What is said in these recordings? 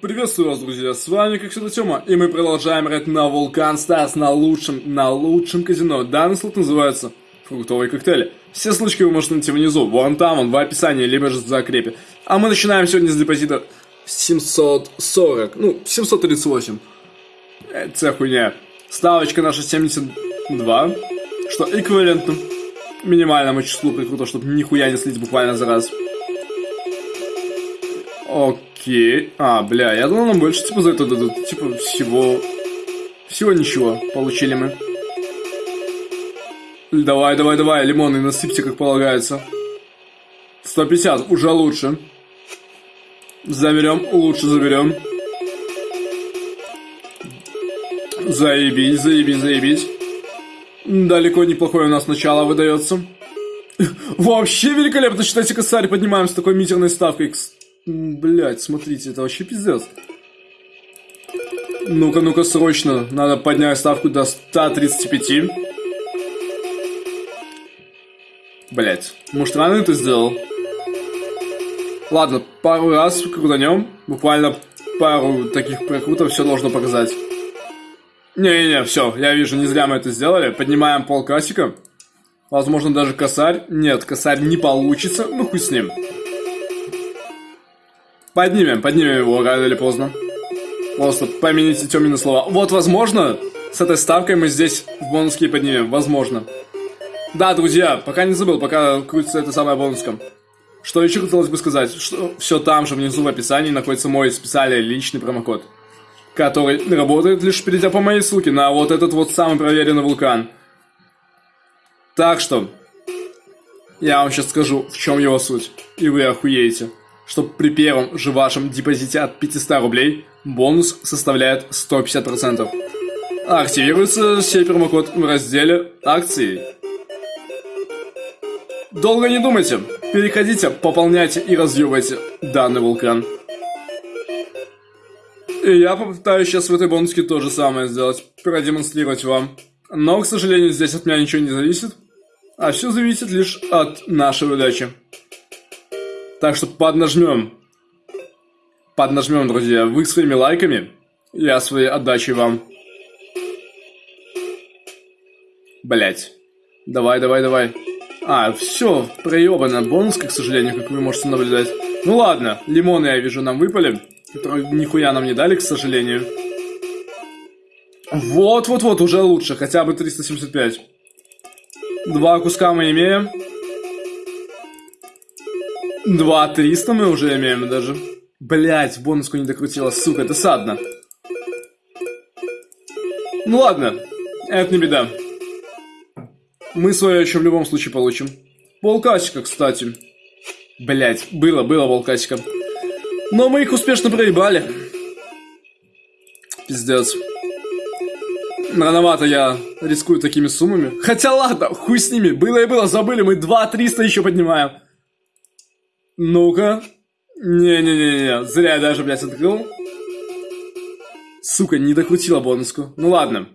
Приветствую вас, друзья, с вами, как всегда, Тёма, и мы продолжаем играть на Vulcan Stars, на лучшем, на лучшем казино. Данный слот называется фруктовые коктейли. Все ссылочки вы можете найти внизу, вон там, вон в описании, либо же в закрепе. А мы начинаем сегодня с депозита 740, ну, 738. Это хуйня. Ставочка наша 72, что эквивалентно минимальному числу прикрутов, чтобы нихуя не слить буквально за раз. Окей. А, бля, я думал, нам больше, типа, за это дадут. Типа, всего... Всего ничего получили мы. Давай, давай, давай, лимоны насыпьте, как полагается. 150, уже лучше. Заберем, лучше заберем. Заебись, заебись, заебись. Далеко неплохое у нас начало выдается. Вообще великолепно, считайте, косарь поднимаем с такой митерной ставкой. Блять, смотрите, это вообще пиздец. Ну-ка, ну-ка, срочно. Надо поднять ставку до 135. Блять, может рано это сделал? Ладно, пару раз крутанем. Буквально пару таких прокрутов все должно показать. Не-не-не, все, я вижу, не зря мы это сделали. Поднимаем пол кассика. Возможно, даже косарь. Нет, косарь не получится. Ну, хуй с ним. Поднимем, поднимем его рано или поздно. Просто помените темные слова. Вот, возможно, с этой ставкой мы здесь в бонуске поднимем. Возможно. Да, друзья, пока не забыл, пока крутится эта самая бонуска. Что еще хотелось бы сказать, что все там же внизу в описании находится мой специальный личный промокод, который работает лишь перейдя по моей ссылке на вот этот вот самый проверенный вулкан. Так что, я вам сейчас скажу, в чем его суть, и вы охуеете что при первом же вашем депозите от 500 рублей бонус составляет 150%. Активируется сей промокод в разделе «Акции». Долго не думайте, переходите, пополняйте и разъебайте данный вулкан. И я попытаюсь сейчас в этой бонуске то же самое сделать, продемонстрировать вам. Но, к сожалению, здесь от меня ничего не зависит, а все зависит лишь от нашей удачи. Так что поднажмем. Поднажмем, друзья. Вы своими лайками, я своей отдачей вам. Блять. Давай, давай, давай. А, все, проебано. Бонус, к сожалению, как вы можете наблюдать. Ну ладно, лимоны, я вижу, нам выпали. Которые нихуя нам не дали, к сожалению. Вот-вот-вот, уже лучше. Хотя бы 375. Два куска мы имеем. Два триста мы уже имеем даже. Блять, бонуску не докрутила, сука, это садно. Ну ладно, это не беда. Мы свое еще в любом случае получим. Волкасика, кстати. Блять, было, было волкасика. Но мы их успешно проебали. Пиздец. Рановато я рискую такими суммами. Хотя ладно, хуй с ними. Было и было, забыли, мы 2 300 еще поднимаем. Ну-ка. Не-не-не-не, зря я даже, блядь, открыл. Сука, не докрутила бонуску. Ну ладно.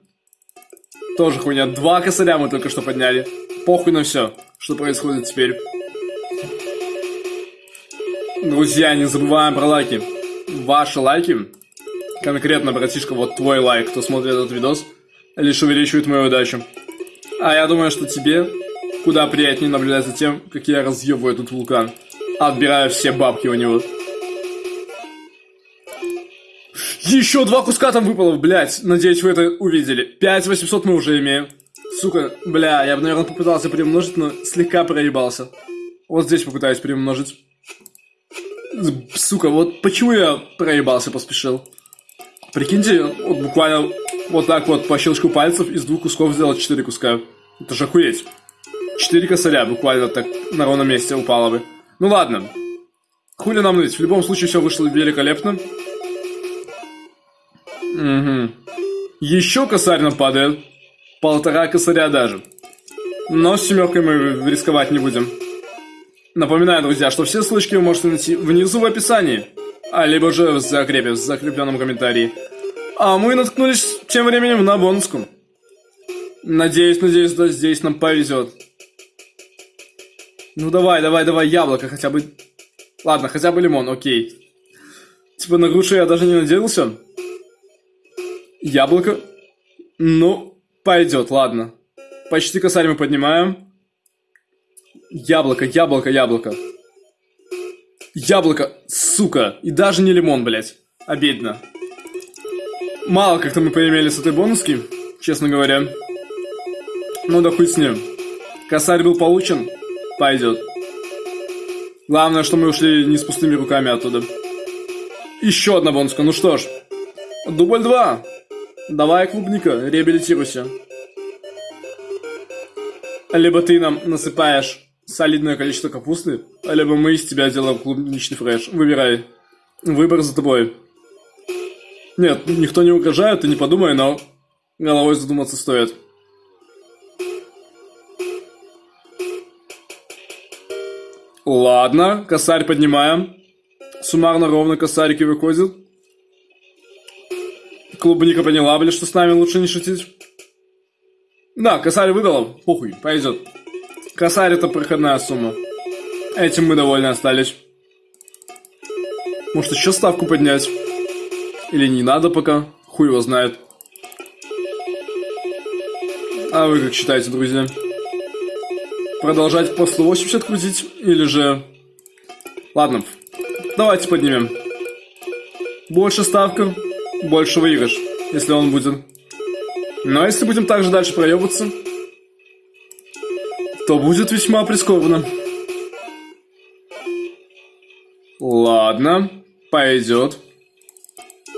Тоже хуйня. Два косаря мы только что подняли. Похуй на все, что происходит теперь. Друзья, не забываем про лайки. Ваши лайки, конкретно, братишка, вот твой лайк, кто смотрит этот видос, лишь увеличивает мою удачу. А я думаю, что тебе куда приятнее наблюдать за тем, как я разъебываю этот вулкан. Отбираю все бабки у него. Еще два куска там выпало, блядь. Надеюсь, вы это увидели. 5800 мы уже имеем. Сука, бля, я бы, наверное, попытался примножить, но слегка проебался. Вот здесь попытаюсь примножить. Сука, вот почему я проебался, поспешил. Прикиньте, вот буквально вот так вот по щелчку пальцев из двух кусков сделать четыре куска. Это же охуеть. Четыре косаря буквально так на ровном месте упало бы. Ну ладно. Хули нам ныть. В любом случае все вышло великолепно. Угу. Еще косарь нам падает. Полтора косаря даже. Но с семеркой мы рисковать не будем. Напоминаю, друзья, что все ссылочки вы можете найти внизу в описании. А либо же в закрепе, в закрепленном комментарии. А мы наткнулись тем временем на бонуску. Надеюсь, надеюсь, да, здесь нам повезет. Ну давай, давай, давай, яблоко хотя бы. Ладно, хотя бы лимон, окей. Типа на грушу я даже не надеялся. Яблоко. Ну, пойдет, ладно. Почти косарь мы поднимаем. Яблоко, яблоко, яблоко. Яблоко, сука. И даже не лимон, блядь. Обидно. Мало как-то мы поимели с этой бонуски, честно говоря. Ну да хуй с ним. Косарь был получен. Пойдет. Главное, что мы ушли не с пустыми руками оттуда. Еще одна бонуска. Ну что ж. Дубль 2. Давай, клубника, реабилитируйся. Либо ты нам насыпаешь солидное количество капусты, либо мы из тебя делаем клубничный фреш. Выбирай. Выбор за тобой. Нет, никто не угрожает, ты не подумай, но головой задуматься стоит. Ладно, косарь поднимаем. Суммарно ровно косарики выходят. Клубника поняла, блин, что с нами лучше не шутить. Да, косарь выдала, похуй, пойдет. Косарь это проходная сумма. Этим мы довольны остались. Может еще ставку поднять? Или не надо пока? Хуй его знает. А вы как считаете, друзья? Продолжать после 80 крутить? Или же... Ладно, давайте поднимем. Больше ставка, больше выигрыш, если он будет. Но если будем также дальше проебываться, то будет весьма прискорбно. Ладно, пойдет.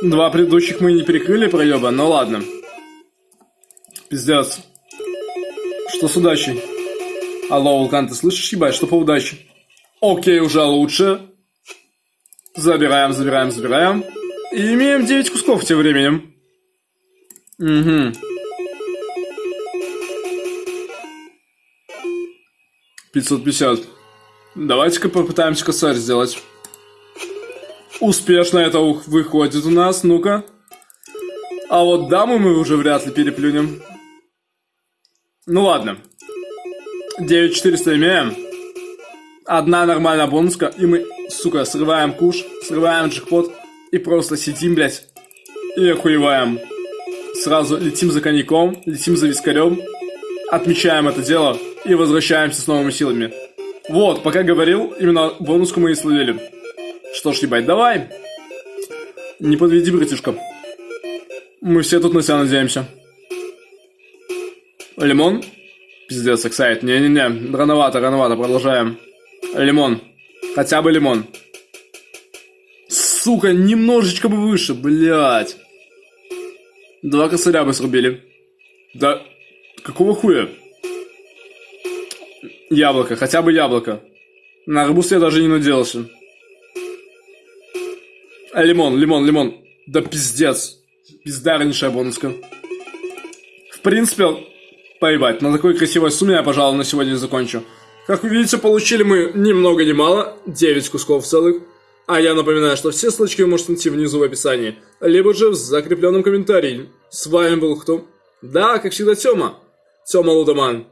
Два предыдущих мы не перекрыли проеба, но ладно. Пиздец. Что с удачей? Алло, Вулкан, ты слышишь, ебать, что по удаче? Окей, уже лучше. Забираем, забираем, забираем. И имеем 9 кусков тем временем. Угу. 550. Давайте-ка попытаемся косарь сделать. Успешно это выходит у нас, ну-ка. А вот даму мы уже вряд ли переплюнем. Ну ладно. 9400 имеем. Одна нормальная бонуска, и мы, сука, срываем куш, срываем джекпот и просто сидим, блядь, и охуеваем. Сразу летим за коньяком, летим за вискарем, отмечаем это дело и возвращаемся с новыми силами. Вот, пока говорил, именно бонуску мы и словили. Что ж, ебать, давай. Не подведи, братишка. Мы все тут на себя надеемся. Лимон? Пиздец, эксайт. Не-не-не, рановато, рановато, продолжаем. Лимон. Хотя бы лимон. Сука, немножечко бы выше, блядь. Два косаря бы срубили. Да, какого хуя? Яблоко, хотя бы яблоко. На арбуз я даже не надеялся. А, лимон, лимон, лимон. Да пиздец. Пиздарнейшая бонуска. В принципе, поебать, на такой красивой сумме я, пожалуй, на сегодня закончу. Как вы видите, получили мы ни много ни мало, 9 кусков целых. А я напоминаю, что все ссылочки вы можете найти внизу в описании, либо же в закрепленном комментарии. С вами был кто? Да, как всегда, Тёма. Тёма Лудоман.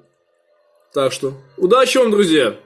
Так что, удачи вам, друзья!